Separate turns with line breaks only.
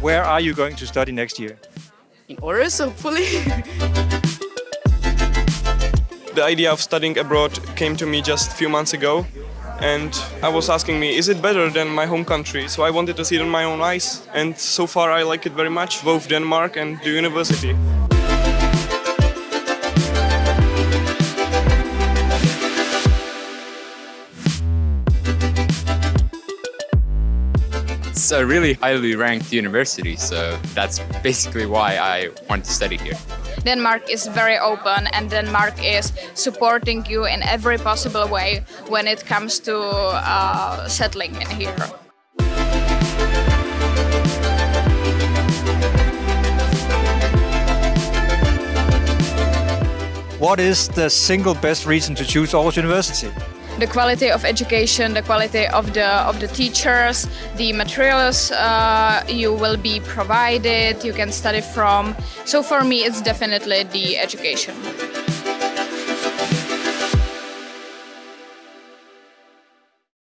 Where are you going to study next year?
In Aarhus, hopefully.
the idea of studying abroad came to me just a few months ago and I was asking me, is it better than my home country? So I wanted to see it in my own eyes and so far I like it very much, both Denmark and the university.
It's a really highly ranked university, so that's basically why I want to study here.
Denmark is very open and Denmark is supporting you in every possible way when it comes to uh, settling in here.
What is the single best reason to choose Aarhus University?
The quality of education, the quality of the of the teachers, the materials uh, you will be provided, you can study from. So for me, it's definitely the education.